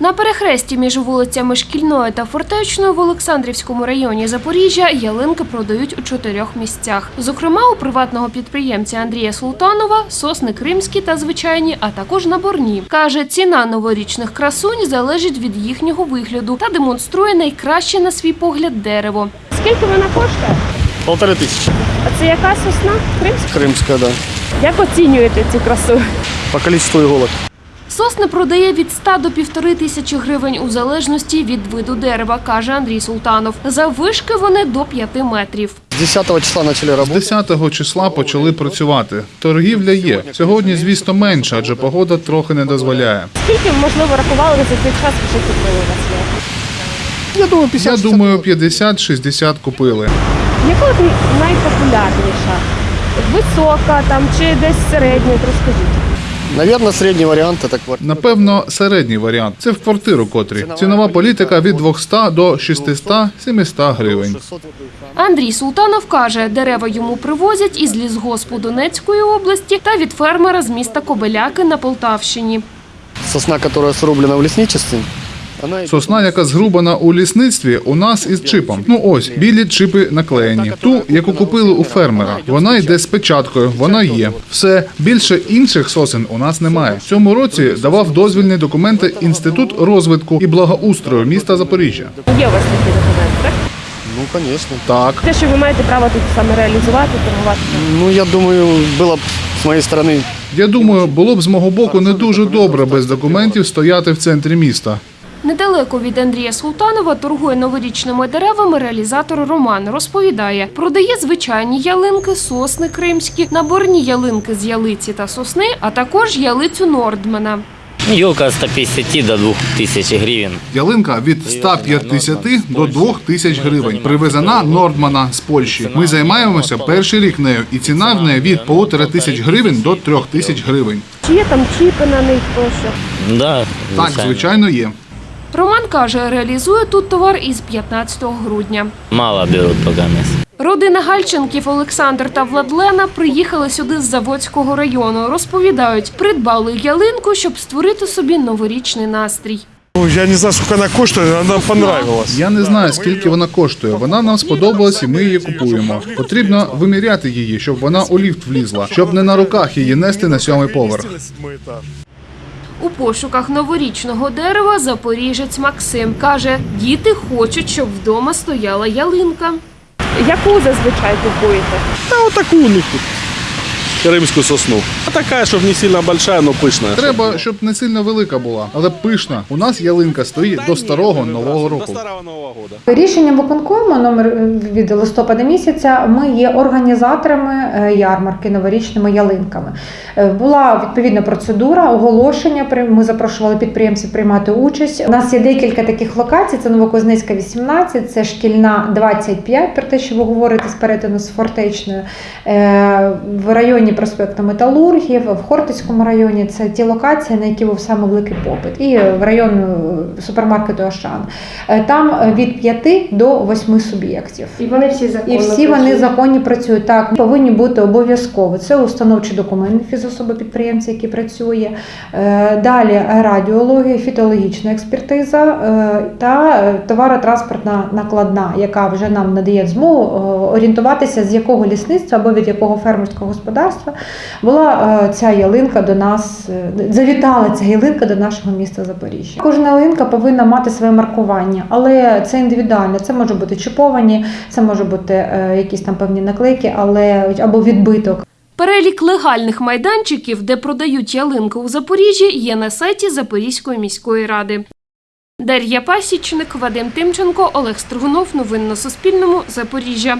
На перехресті між вулицями Шкільною та Фортечною в Олександрівському районі Запоріжжя ялинки продають у чотирьох місцях. Зокрема, у приватного підприємця Андрія Султанова сосни кримські та звичайні, а також наборні. Каже, ціна новорічних красунь залежить від їхнього вигляду та демонструє найкраще на свій погляд дерево. Скільки вона коштує? Полторы тысячи. А це яка сосна? Кримська? Крымская, да. Як оцінюєте цю красу? По количеству иголок. Сосни продає від 100 до півтори тисячі гривень у залежності від виду дерева, каже Андрій Султанов. За вишки вони до 5 метрів. С 10 числа начали З работать. 10 числа почали працювати. Торгівля є. Сьогодні, звісно, менше, адже погода трохи не дозволяє. Скільки, можливо, рахували за цей час, вже купили у вас? Я думаю, 50 Я думаю, 50-60 купили. Яка найпопулярніша? Висока там чи десь середня, розкажіть. Наверное, середній варіант це квартира. Напевно, середній варіант. Це в квартиру котрі. Цінова політика від 200 до 600-700 гривень. Андрій Султанов каже, дерева йому привозять із лісгоспу Донецької області та від фермера з міста Кобеляки на Полтавщині. Сосна, яка срублена в лесничестве, она Сосна, яка згрубана у лісництві, у нас із чипом. Ну ось білі чипи наклеєні. Ту, яку купили у фермера. Вона йде з печаткою. Вона є. Все більше інших сосен у нас немає. В цьому році давав дозвільні документи інститут розвитку і благоустрою міста Запоріжжя. Є у вас такий документ, так? Ну, конечно. Так. Те, що ви маєте право тут саме реалізувати, торгувати. Ну, я думаю, было бы с моей стороны Я думаю, було б з мого боку не дуже добре без документів стояти в центрі міста. Недалеко від Андрія Султанова торгує новорічними деревами реалізатор Роман. Розповідає, продає звичайні ялинки, сосни кримські, наборні ялинки з ялиці та сосни, а також ялицю Нордмена. От 150 до 2000 гривен. Ялинка від 150 до 2000 гривень. Привезена Нордмана з Польщі. Ми займаємося перший рік нею, і ціна в неї від полутора тисяч гривень до трьох тисяч гривень. Чи є там чіпи на них тощо? Так, звичайно, є. Роман каже, реалізує тут товар із 15 грудня. Мало берут пока мест. Родина Гальченків Олександр та Владлена приїхали сюди з Заводського району. Розповідають, придбали ялинку, щоб створити собі новорічний настрій. Ну, Я не знаю, сколько она коштует, она нам понравилась. Я не знаю, скільки вона коштує. Вона нам сподобалась, і ми її купуємо. Потрібно виміряти її, щоб вона у ліфт влізла, щоб не на руках її нести на сьомий поверх. Пошуках новорічного дерева запоріжець Максим каже, діти хочуть, щоб вдома стояла ялинка. Яку зазвичай купуєте? Та отаку такую у тут. Крымскую сосну. А такая, чтобы не сильно большая, но пышная. Треба, щоб не сильно велика була, але пишна. У нас ялинка стоїть до старого нового До року. старого Нового года. Рішенням виконкому номер е, від листопада місяця ми є організаторами е, ярмарки новорічними ялинками. Е, Була відповідна процедура, оголошення. при- Ми запрошували підприємців приймати участь. У нас є декілька таких локацій: це Новокузнецька 18, це шкільна 25, про те, що ви говорите з перетину з фортечною. Е, В районі проспекту Металургів, в Хортицькому районі це ті локації, на які був саме великий попит. І в район е, супермаркету Ашан. Е, Там е, від 5 до 8 суб'єктів. І вони всі законно І всі вони законні працюють. Так, повинні бути обов'язково. Це установчий документ фізособи підприємця, який працює. Далі радіологія, фітологічна експертиза та товаротранспортна накладна, яка вже нам надає змогу орієнтуватися, з якого лісництва або від якого фермерського господарства була е, ця ялинка до нас, е, завітала ця ялинка до нашого міста Запоріжжя. Кожна ялинка повинна мати своє маркування, але це індивідуально. Це може бути чіповані, це може бути е, якісь там певні наклейки, але або відбиток. Перелік легальних майданчиків, де продають ялинки у Запоріжжі, є на сайті Запорізької міської ради. Дар'я Пасічник, Вадим Тимченко, Олег Стригунов. Новин на Суспільному. Запоріжжя.